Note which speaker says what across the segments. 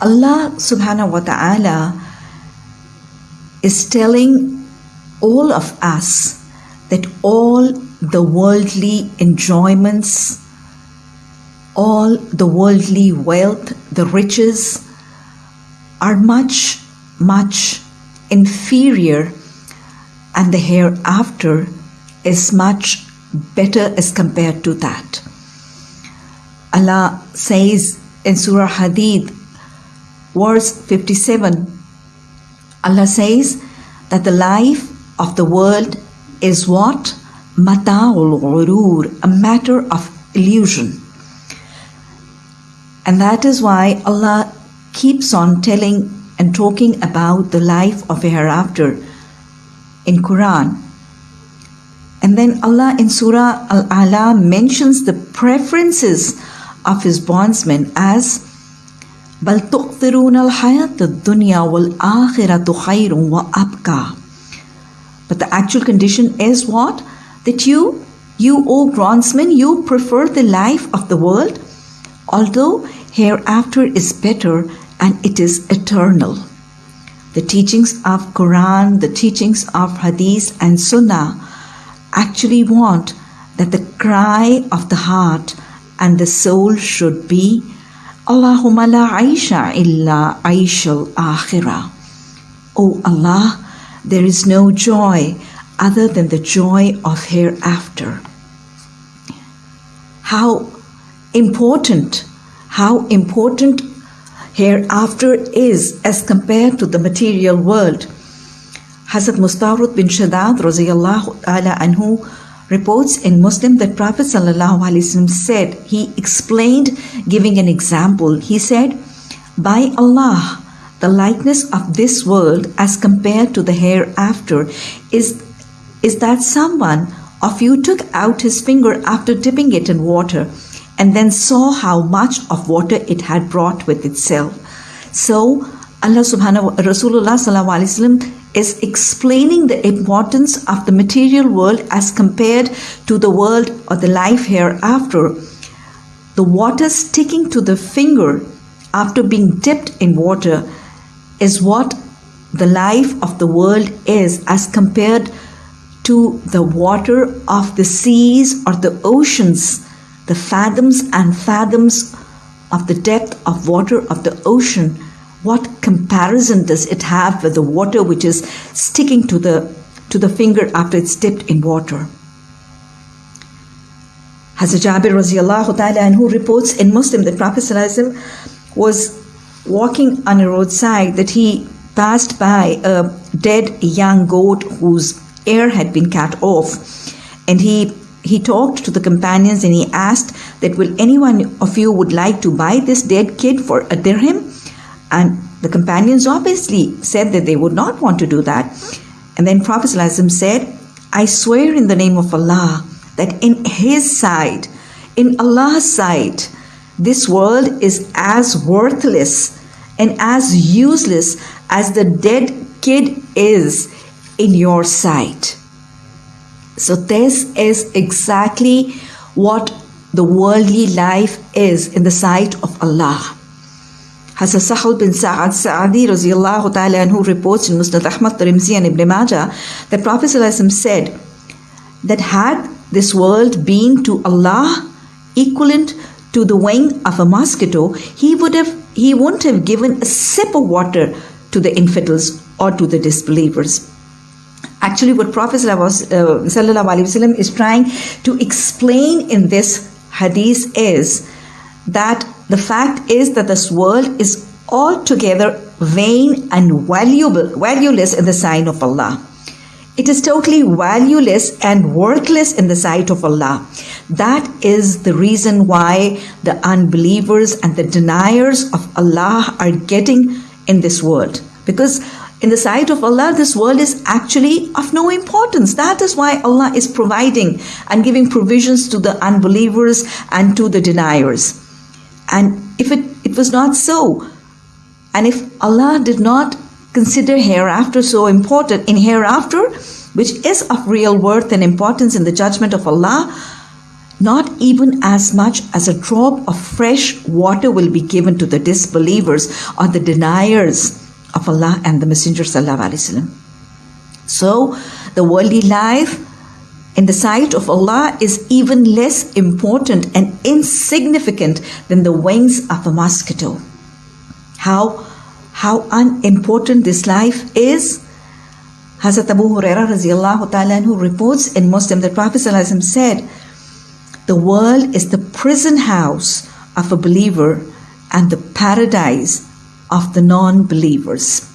Speaker 1: Allah subhanahu wa ta'ala is telling all of us that all the worldly enjoyments, all the worldly wealth, the riches are much, much inferior, and the hereafter is much better as compared to that. Allah says in Surah Hadid, verse 57, Allah says that the life of the world is what? Mata'ul ghurur, a matter of illusion. And that is why Allah keeps on telling and talking about the life of a hereafter in Quran. And then Allah in Surah Al-Ala mentions the preferences of his bondsmen as بل تؤثرون الحياة الدنيا والآخرة خير وأبقى But the actual condition is what? That you, you O bondsmen, you prefer the life of the world, although hereafter is better and it is eternal. The teachings of Quran, the teachings of Hadith and Sunnah actually want that the cry of the heart and the soul should be Allahumma la aisha illa aishal akhirah. O Allah, there is no joy other than the joy of hereafter. How important, how important hereafter is as compared to the material world. Hazrat Mustawrud bin Shaddad anhu reports in Muslim that Prophet ﷺ said, he explained giving an example. He said, By Allah, the likeness of this world as compared to the hereafter is, is that someone of you took out his finger after dipping it in water and then saw how much of water it had brought with itself. So Allah subhanahu wa Rasulullah sallallahu is explaining the importance of the material world as compared to the world or the life hereafter. The water sticking to the finger after being dipped in water is what the life of the world is as compared to the water of the seas or the oceans the fathoms and fathoms of the depth of water of the ocean, what comparison does it have with the water which is sticking to the to the finger after it's dipped in water? Hazrat Jabir radiallahu ta'ala anhu reports in Muslim that Prophet was walking on a roadside that he passed by a dead young goat whose ear had been cut off and he he talked to the companions and he asked that will anyone of you would like to buy this dead kid for a dirham and the companions obviously said that they would not want to do that and then prophet said i swear in the name of allah that in his sight in allah's sight this world is as worthless and as useless as the dead kid is in your sight so, this is exactly what the worldly life is in the sight of Allah. Hazrat Sahal bin Sa'ad Sa'adi radiallahu ta'ala who reports in Musnad Ahmad Tirmidhi and Ibn Majah that Prophet said that had this world been to Allah equivalent to the wing of a mosquito, he would have he wouldn't have given a sip of water to the infidels or to the disbelievers. Actually, what Prophet uh, is trying to explain in this hadith is that the fact is that this world is altogether vain and valuable, valueless in the sight of Allah. It is totally valueless and worthless in the sight of Allah. That is the reason why the unbelievers and the deniers of Allah are getting in this world. Because in the sight of Allah, this world is actually of no importance. That is why Allah is providing and giving provisions to the unbelievers and to the deniers. And if it, it was not so, and if Allah did not consider hereafter so important, in hereafter, which is of real worth and importance in the judgment of Allah, not even as much as a drop of fresh water will be given to the disbelievers or the deniers of Allah and the Messenger. So, the worldly life in the sight of Allah is even less important and insignificant than the wings of a mosquito. How, how unimportant this life is Hazrat Abu Huraira radiallahu ta'ala who reports in Muslim that Prophet said, The world is the prison house of a believer and the paradise of the non believers.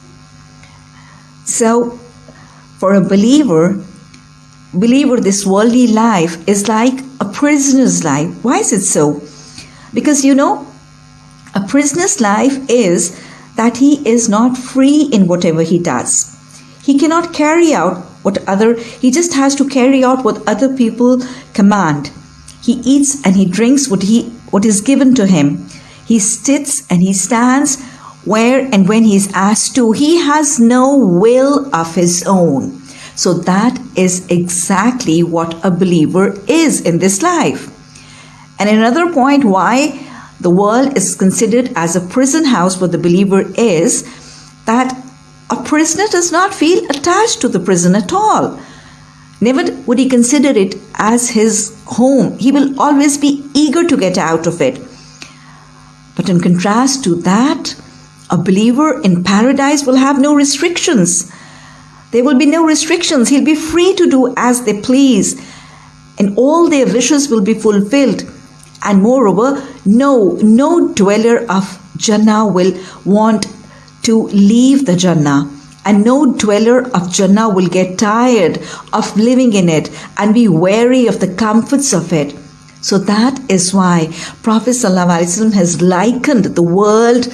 Speaker 1: So, for a believer, believer, this worldly life is like a prisoner's life. Why is it so? Because you know, a prisoner's life is that he is not free in whatever he does. He cannot carry out what other, he just has to carry out what other people command. He eats and he drinks what he, what is given to him. He sits and he stands where and when he is asked to. He has no will of his own. So that is exactly what a believer is in this life. And another point why the world is considered as a prison house for the believer is that a prisoner does not feel attached to the prison at all. Never would he consider it as his home. He will always be eager to get out of it. But in contrast to that, a believer in paradise will have no restrictions. There will be no restrictions. He'll be free to do as they please, and all their wishes will be fulfilled. And moreover, no, no dweller of Jannah will want to leave the Jannah. And no dweller of Jannah will get tired of living in it and be weary of the comforts of it. So that is why Prophet ﷺ has likened the world,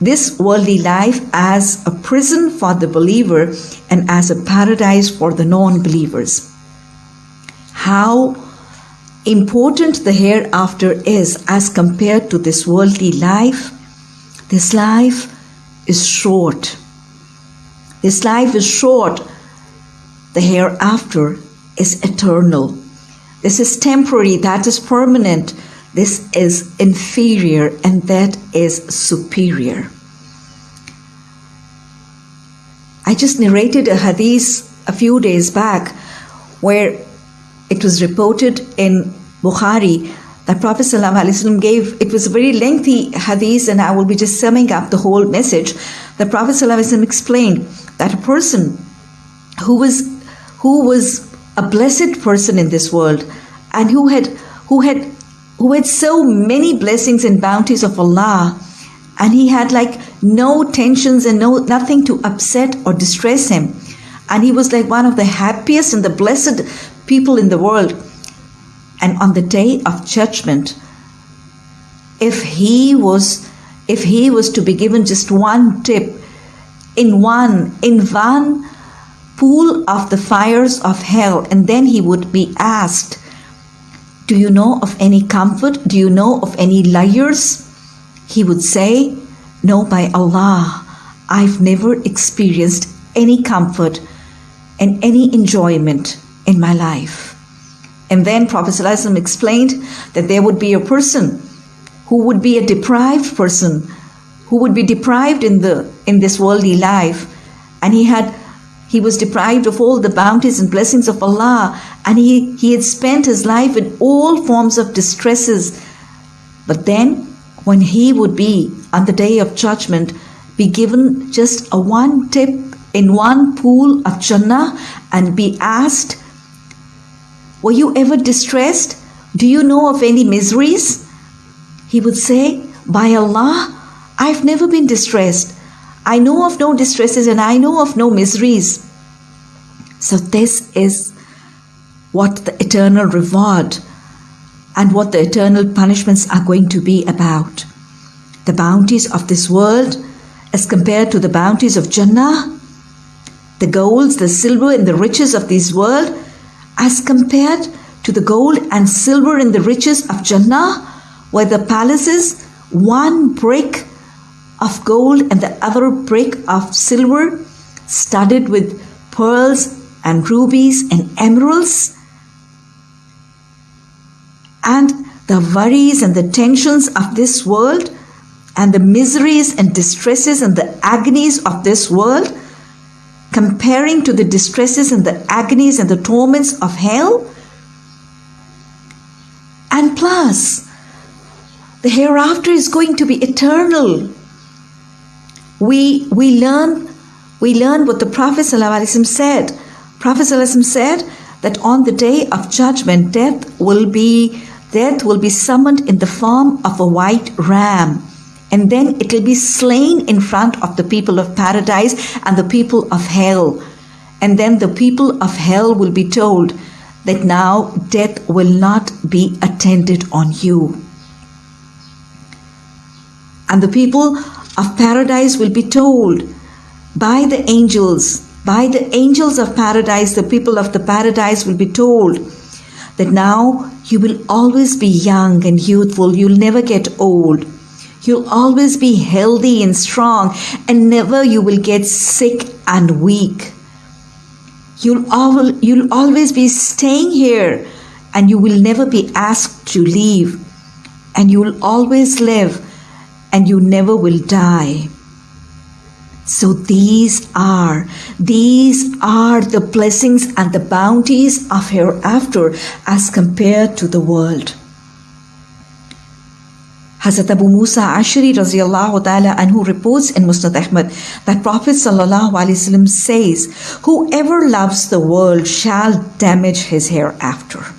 Speaker 1: this worldly life, as a prison for the believer and as a paradise for the non believers. How important the hereafter is as compared to this worldly life this life is short. This life is short. The hereafter is eternal. This is temporary, that is permanent. This is inferior, and that is superior. I just narrated a hadith a few days back where it was reported in Bukhari that Prophet ﷺ gave, it was a very lengthy hadith, and I will be just summing up the whole message. The Prophet ﷺ explained that a person who was who was a blessed person in this world and who had who had who had so many blessings and bounties of Allah and he had like no tensions and no nothing to upset or distress him. And he was like one of the happiest and the blessed people in the world. And on the day of judgment if he was if he was to be given just one tip in one in one pool of the fires of hell and then he would be asked do you know of any comfort? Do you know of any liars? He would say no by allah i've never experienced any comfort and any enjoyment in my life. And then Prophet ﷺ explained that there would be a person who would be a deprived person, who would be deprived in the in this worldly life, and he had he was deprived of all the bounties and blessings of Allah, and he, he had spent his life in all forms of distresses. But then, when he would be on the day of judgment, be given just a one tip in one pool of Jannah and be asked were you ever distressed? Do you know of any miseries? He would say, By Allah, I've never been distressed. I know of no distresses and I know of no miseries. So, this is what the eternal reward and what the eternal punishments are going to be about. The bounties of this world as compared to the bounties of Jannah, the golds, the silver, and the riches of this world as compared to the gold and silver and the riches of Jannah, where the palaces, one brick of gold and the other brick of silver, studded with pearls and rubies and emeralds. and the worries and the tensions of this world and the miseries and distresses and the agonies of this world, comparing to the distresses and the agonies and the torments of hell. And plus, the hereafter is going to be eternal. We, we learn we learn what the Prophet ﷺ said. Prophet ﷺ said that on the day of judgment, death will be death will be summoned in the form of a white ram and then it will be slain in front of the people of paradise and the people of hell. And then the people of hell will be told that now death will not be attended on you. And the people of paradise will be told by the angels, by the angels of paradise, the people of the paradise will be told that now you will always be young and youthful, you'll never get old. You'll always be healthy and strong, and never you will get sick and weak. You'll, al- you'll always be staying here, and you will never be asked to leave. And you will always live, and you never will die. So these are, these are the blessings and the bounties of hereafter as compared to the world. Hazrat Abu Musa Ashari ta'ala anhu reports in Musnad Ahmad that Prophet wasallam says, Whoever loves the world shall damage his hereafter.